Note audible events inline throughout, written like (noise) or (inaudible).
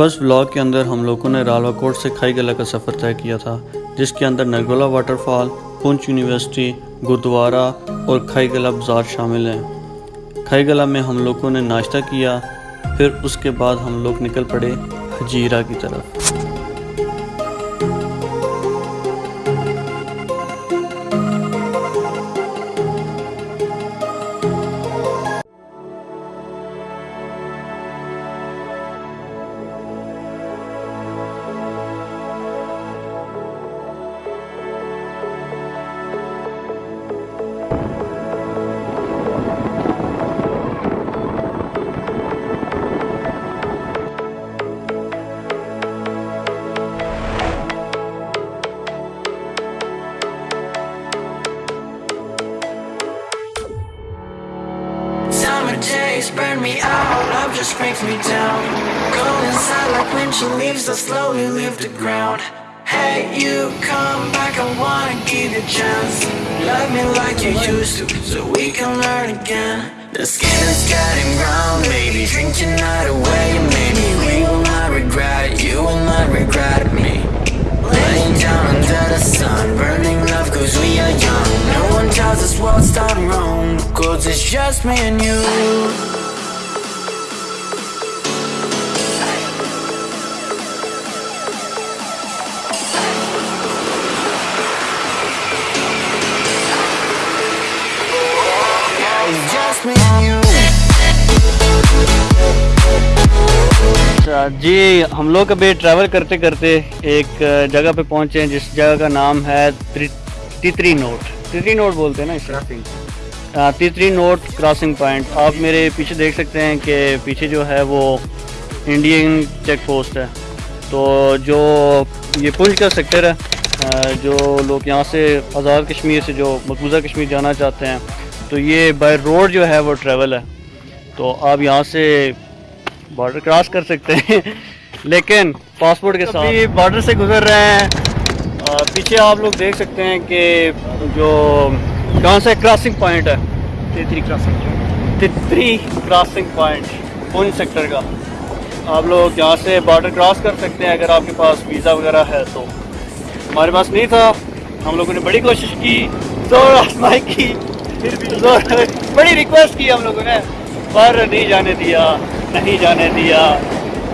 First blog کے اندر ہم لوگوں نے رالوا کوٹ سے کھائی گلا کا سفر طے کیا تھا، جس کے اندر Nargola waterfall Poonch university, gurdwara اور کھائی گلا بازار شامل ہیں۔ کھائی گلا میں ہم لوگوں نے ناشتہ کیا، پھر اس کے بعد ہم لوگ نکل پڑے حجیرہ کی طرف۔ Burn me out, love just brings me down. Go inside like when she leaves, I slowly leave the ground. Hey, you come back, I wanna give you a chance. Love me like you used to, so we can learn again. The skin is getting brown, baby. Drink your night away, maybe we will not regret it. You will not regret me. Laying down under the sun, burning love cause we are young. No one tells us what's done wrong, cause it's just me and you. جی ہم لوگ ابھی travel کرتے کرتے ایک جگہ پہ پہنچے ہیں جس جگہ کا نام ہے تیتری نوٹ۔ تیتری نوٹ بولتے ہیں نا اسے ہاں، تیتری نوٹ کراسنگ پوائنٹ آپ میرے پیچھے دیکھ سکتے ہیں کہ پیچھے جو ہے وہ انڈین چیک پوسٹ ہے۔ تو جو یہ پنچ کا سیکٹر ہے جو لوگ یہاں سے آزاد کشمیر سے جو مقبوضہ کشمیر جانا چاہتے ہیں تو یہ بائی روڈ جو ہے وہ ٹریول ہے۔ تو آپ یہاں سے بارڈر کراس کر سکتے ہیں لیکن پاسپورٹ کے ساتھ بارڈر سے گزر رہے ہیں پیچھے آپ لوگ دیکھ سکتے ہیں کہ جو کہاں سے کراسنگ پوائنٹ ہے Titri crossing Titri crossing point Poonch sector کا آپ لوگ یہاں سے بارڈر کراس کر سکتے ہیں اگر آپ کے پاس ویزا وغیرہ ہے تو ہمارے پاس نہیں تھا ہم لوگوں نے بڑی کوشش کی زور آزمائی کی زور بڑی ریکویسٹ کی ہم لوگوں نے پر نہیں جانے دیا نہیں جانے دیا۔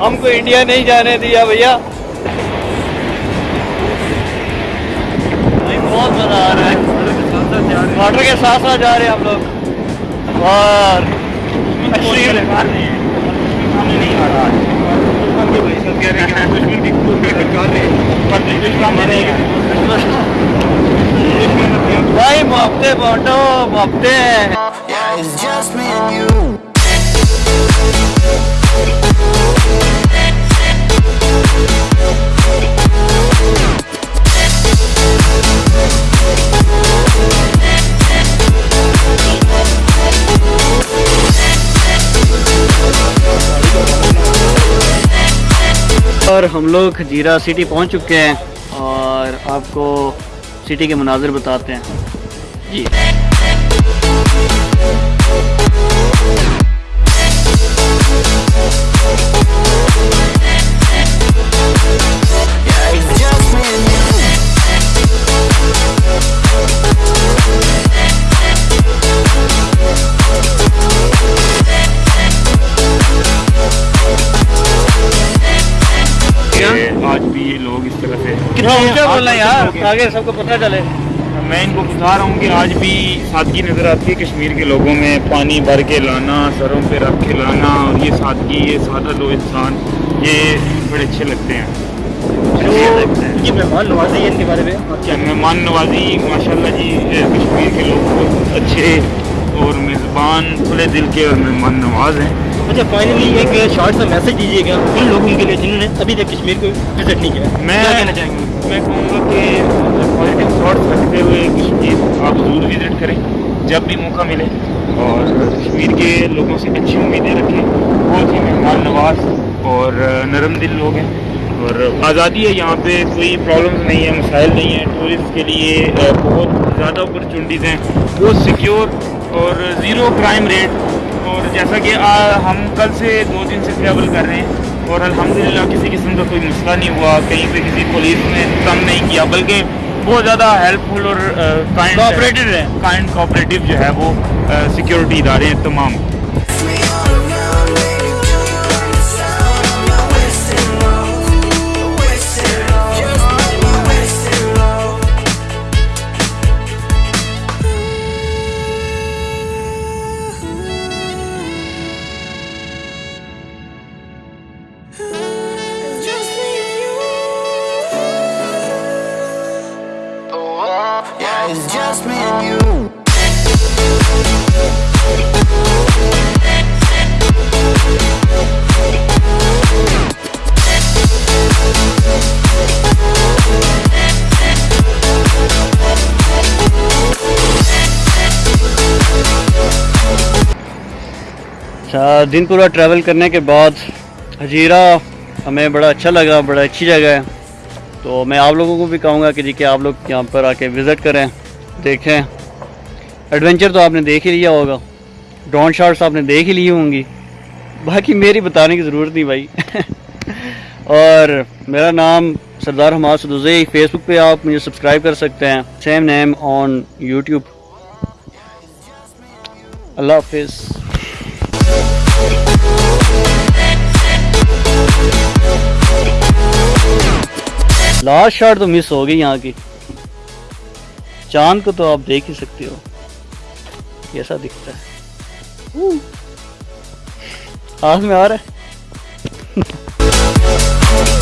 ہم کو انڈیا نہیں جانے دیا بھیا۔ بہت مزہ آ رہا ہے۔ واٹر کے ساتھ ساتھ جا رہے ہیں ہم لوگ۔ اور بھائی محبتے بانٹو محبتے اور ہم لوگ کھجیرہ سٹی پہنچ چکے ہیں اور آپ کو سٹی کے مناظر بتاتے ہیں۔ جی۔ آج بھی یہ لوگ اس طرح سے سب کو پتہ چلے۔ میں ان کو بتا رہا ہوں کہ آج بھی سادگی نظر آتی ہے کشمیر کے لوگوں میں پانی بھر کے لانا سروں پہ رکھ کے لانا اور یہ سادگی یہ سادہ لو انسان یہ بڑے اچھے لگتے ہیں۔ یہ مہمان نوازی ہے ان کے بارے میں؟ کیا مہمان نوازی ماشاء اللہ جی کشمیر کے لوگ بہت اچھے اور میزبان کھلے دل کے اور مہمان نواز ہیں۔ اچھا فائنلی ایک شارٹ سا میسج دیجیے گا ان لوگوں کے لیے جنہوں نے ابھی تک کشمیر کو وزٹ نہیں کیا۔ میں کہنا چاہیں گے؟ میں کہوں گا کہ پازیٹیو تھاٹس رکھتے ہوئے کشمیر آپ ضرور وزٹ کریں جب بھی موقع ملے۔ اور کشمیر کے لوگوں سے اچھی امیدیں رکھیں۔ بہت ہی مہمان نواز اور نرم دل لوگ ہیں۔ اور آزادی ہے یہاں پہ کوئی پرابلمس نہیں ہے مسائل نہیں ہیں۔ ٹورسٹ کے لیے بہت زیادہ اپرچونیٹیز ہیں۔ بہت سیکیور اور زیرو کرائم ریٹ اور جیسا کہ ہم کل سے دو دن سے ٹریول کر رہے ہیں اور الحمدللہ کسی قسم کا کوئی مسئلہ نہیں ہوا کہیں پہ کسی پولیس نے تنگ نہیں کیا بلکہ بہت زیادہ ہیلپ فل اور کائنڈ Cooperative ہے۔ کائنڈ کوآپریٹیو جو ہے وہ سیکیورٹی ادارے ہیں تمام اچھا دن پورا ٹریول کرنے کے بعد ہجیرہ ہمیں بڑا اچھا لگا، بڑا اچھی جگہ ہے۔ تو میں آپ لوگوں کو بھی کہوں گا کہ جی کہ آپ لوگ یہاں پر آ کے وزٹ کریں، دیکھیں۔ ایڈونچر تو آپ نے دیکھ ہی لیا ہوگا۔ ڈرون شاٹس آپ نے دیکھ ہی لی ہوں گی۔ باقی میری بتانے کی ضرورت نہیں بھائی۔ (laughs) اور میرا نام سردار حماد سدوزی فیس بک پہ آپ مجھے سبسکرائب کر سکتے ہیں۔ سیم نیم آن یوٹیوب اللہ حافظ۔ لاسٹ شاٹ تو مس ہو گئی یہاں کی۔ چاند کو تو آپ دیکھ ہی سکتے ہو۔ کیسا دکھتا ہے۔ ہاتھ میں آ رہا ہے۔ (laughs)